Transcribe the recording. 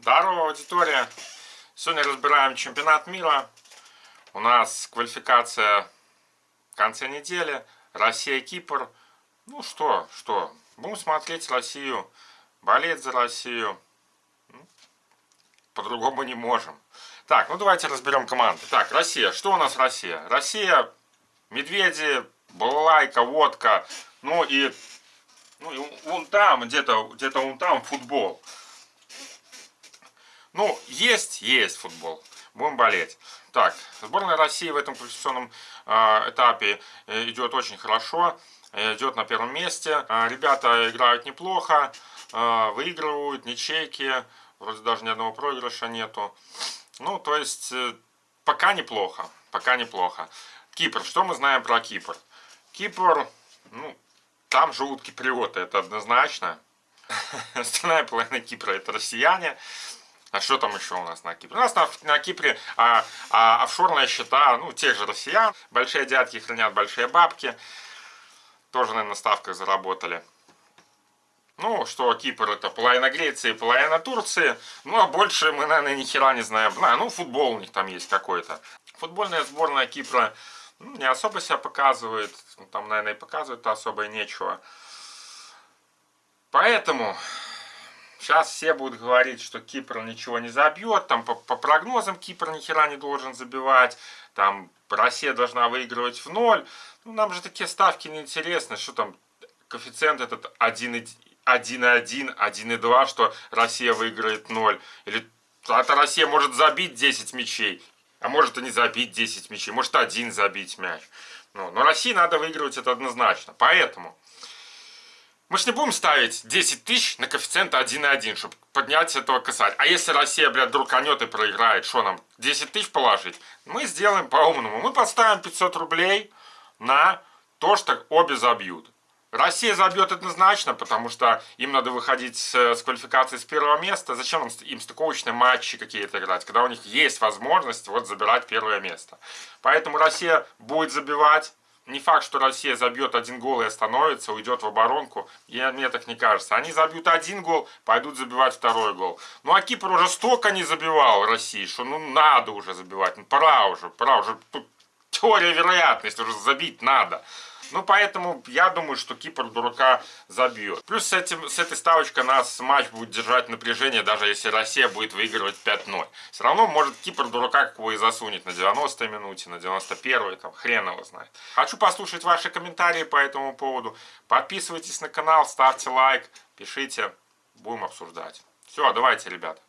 Здорово, аудитория! Сегодня разбираем чемпионат мира. У нас квалификация в конце недели. Россия-Кипр. Ну что, что, будем смотреть Россию, болеть за Россию. По-другому не можем. Так, ну давайте разберем команды. Так, Россия. Что у нас Россия? Россия, медведи, балалайка, водка. Ну и, ну и вон там, где-то где, -то, вон там футбол. Ну, есть, есть футбол. Будем болеть. Так, сборная России в этом квалификационном э, этапе идет очень хорошо. Э, идет на первом месте. Э, ребята играют неплохо. Э, выигрывают, ничейки. Вроде даже ни одного проигрыша нету. Ну, то есть, э, пока неплохо. Пока неплохо. Кипр. Что мы знаем про Кипр? Кипр, ну, там живут киприоты, это однозначно. Остальная половина Кипра это россияне. А что там еще у нас на Кипре? У нас на, на Кипре а, а, офшорные счета, ну, тех же россиян. Большие дядки хранят большие бабки. Тоже, наверное, на ставках заработали. Ну, что Кипр это половина Греции, половина Турции. Ну, а больше мы, наверное, ни хера не знаем. А, ну, футбол у них там есть какой-то. Футбольная сборная Кипра ну, не особо себя показывает. Там, наверное, и показывает-то особо и нечего. Поэтому Сейчас все будут говорить, что Кипр ничего не забьет, там по, по прогнозам Кипр ни хера не должен забивать, там Россия должна выигрывать в ноль. Ну, нам же такие ставки не интересны, что там коэффициент этот 1,1, 1,2, что Россия выиграет 0. Или это Россия может забить 10 мячей, а может и не забить 10 мячей, может один забить мяч. Ну, но России надо выигрывать это однозначно. Поэтому мы же не будем ставить 10 тысяч на коэффициент 1,1, чтобы поднять этого касать. А если Россия, блядь, друканет и проиграет, что нам, 10 тысяч положить? Мы сделаем по-умному. Мы подставим 500 рублей на то, что обе забьют. Россия забьет однозначно, потому что им надо выходить с, с квалификации с первого места. Зачем им, им стыковочные матчи какие-то играть, когда у них есть возможность вот забирать первое место. Поэтому Россия будет забивать, не факт, что Россия забьет один гол и остановится, уйдет в оборонку. Я, мне так не кажется. Они забьют один гол, пойдут забивать второй гол. Ну а Кипр уже столько не забивал России, что ну надо уже забивать. Ну пора уже, пора уже. Теория вероятности уже забить надо. Ну, поэтому я думаю, что Кипр дурака забьет. Плюс с, этим, с этой ставочкой нас матч будет держать напряжение, даже если Россия будет выигрывать 5-0. Все равно может Кипр дурака какого и засунет на 90-й минуте, на 91-й, там хрен его знает. Хочу послушать ваши комментарии по этому поводу. Подписывайтесь на канал, ставьте лайк, пишите, будем обсуждать. Все, давайте, ребята.